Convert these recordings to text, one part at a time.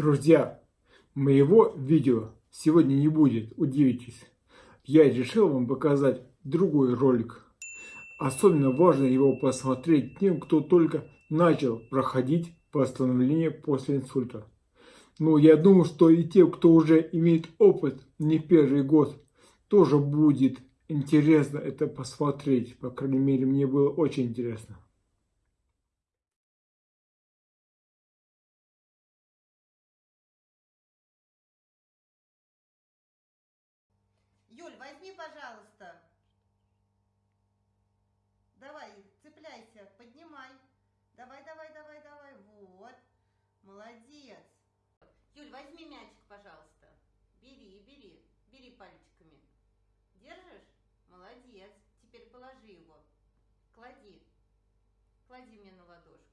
Друзья, моего видео сегодня не будет, удивитесь. Я решил вам показать другой ролик. Особенно важно его посмотреть тем, кто только начал проходить восстановление после инсульта. Но я думаю, что и тем, кто уже имеет опыт не первый год, тоже будет интересно это посмотреть. По крайней мере, мне было очень интересно. Молодец. Юль, возьми мячик, пожалуйста. Бери, бери. Бери пальчиками. Держишь? Молодец. Теперь положи его. Клади. Клади мне на ладошку.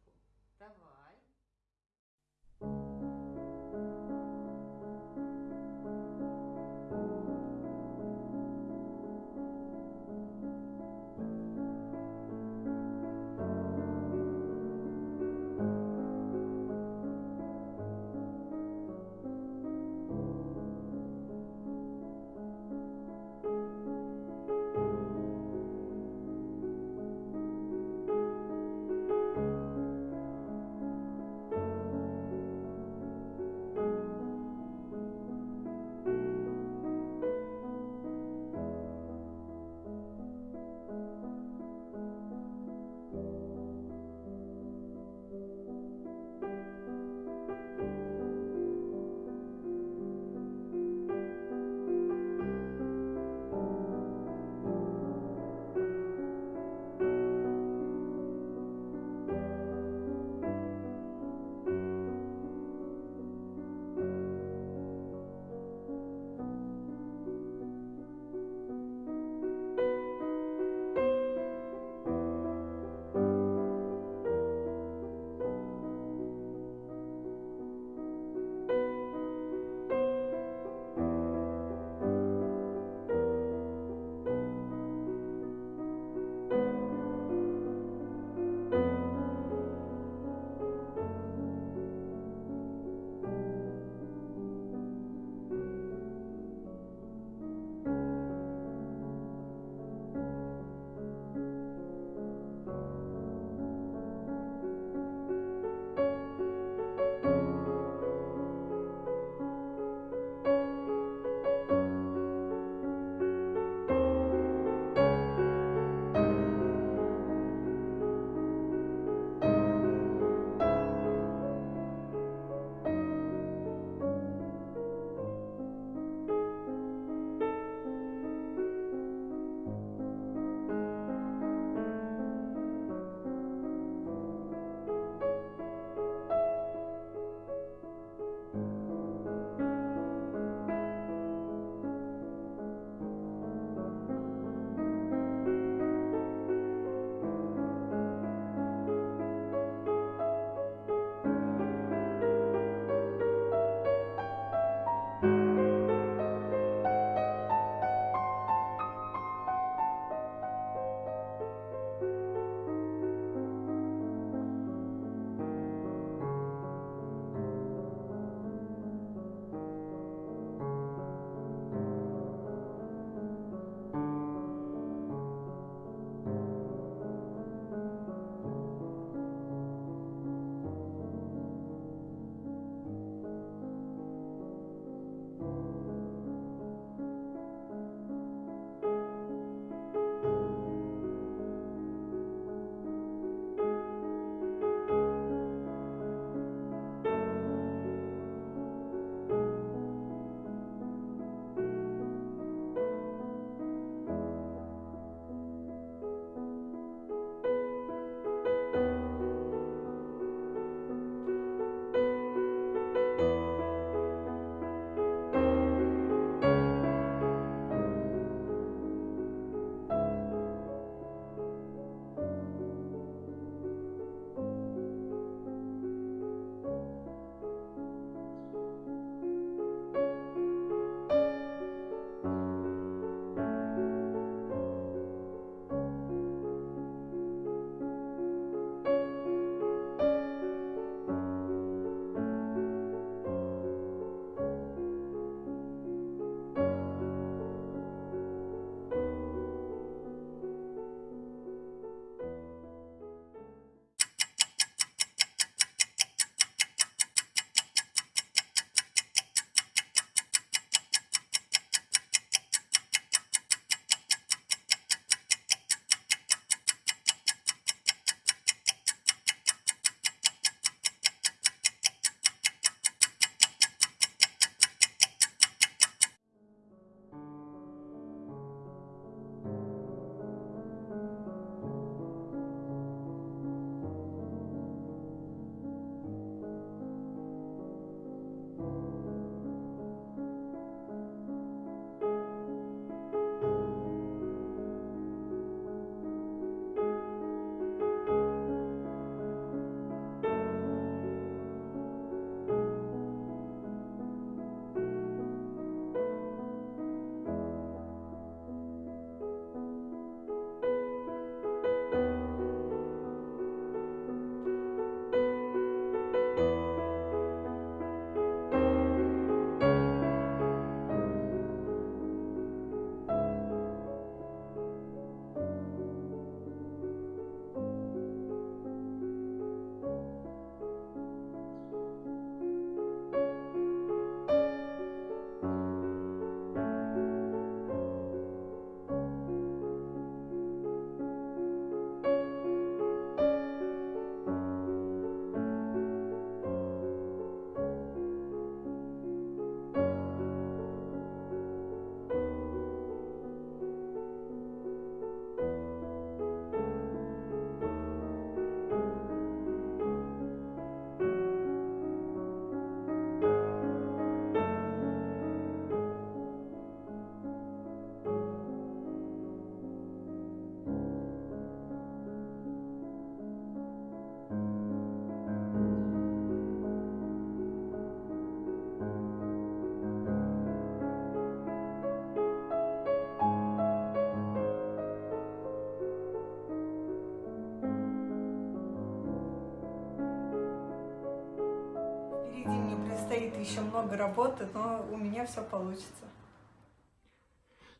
Много работы, но у меня все получится.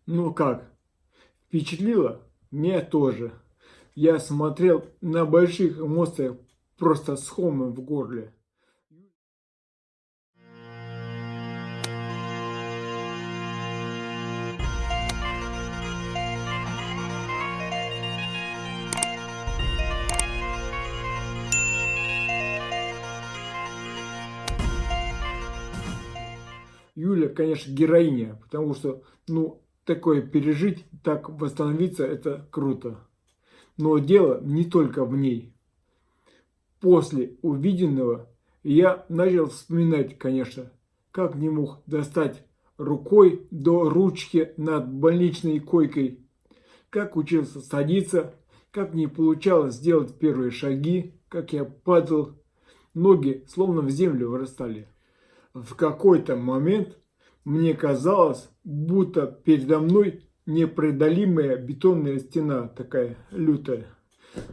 Ну как? Впечатлило? Меня тоже. Я смотрел на больших эмоциях просто с хомом в горле. Юля, конечно, героиня, потому что, ну, такое пережить, так восстановиться, это круто. Но дело не только в ней. После увиденного я начал вспоминать, конечно, как не мог достать рукой до ручки над больничной койкой, как учился садиться, как не получалось сделать первые шаги, как я падал, ноги словно в землю вырастали. В какой-то момент мне казалось, будто передо мной непреодолимая бетонная стена такая лютая.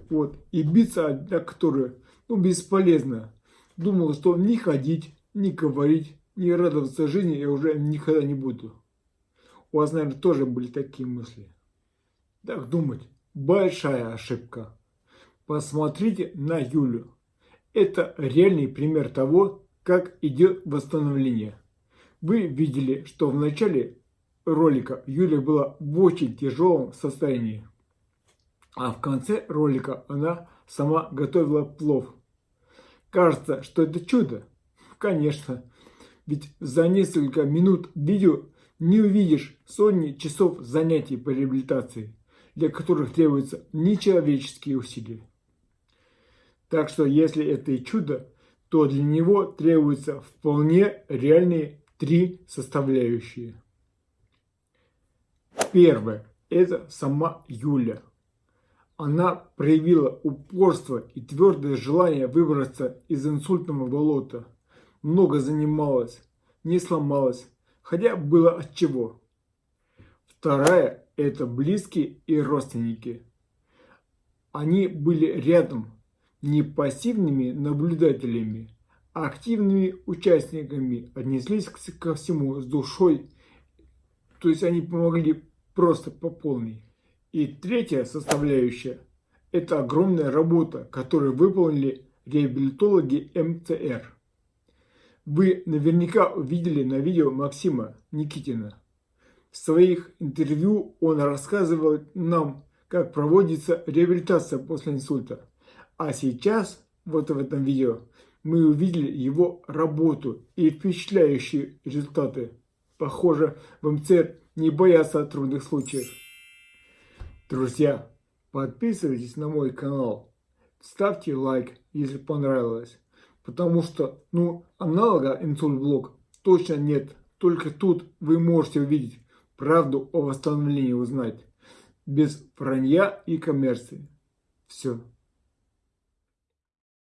Вот. И биться о которую ну, бесполезно. Думал, что ни ходить, ни говорить, ни радоваться жизни я уже никогда не буду. У вас, наверное, тоже были такие мысли. Так думать, большая ошибка. Посмотрите на Юлю. Это реальный пример того, как идет восстановление. Вы видели, что в начале ролика Юля была в очень тяжелом состоянии. А в конце ролика она сама готовила плов. Кажется, что это чудо. Конечно. Ведь за несколько минут видео не увидишь сотни часов занятий по реабилитации, для которых требуются нечеловеческие усилия. Так что если это и чудо, то для него требуются вполне реальные три составляющие. Первое – это сама Юля. Она проявила упорство и твердое желание выбраться из инсультного болота. Много занималась, не сломалась, хотя было от чего. Вторая – это близкие и родственники. Они были рядом, не пассивными наблюдателями, активными участниками отнеслись ко всему с душой, то есть они помогли просто по полной. И третья составляющая – это огромная работа, которую выполнили реабилитологи МЦР. Вы наверняка увидели на видео Максима Никитина. В своих интервью он рассказывал нам, как проводится реабилитация после инсульта. А сейчас, вот в этом видео, мы увидели его работу и впечатляющие результаты. Похоже, в МЦР не боятся трудных случаев. Друзья, подписывайтесь на мой канал, ставьте лайк, если понравилось. Потому что, ну, аналога инсульт-блог точно нет. Только тут вы можете увидеть правду о восстановлении узнать. Без вранья и коммерции. Все.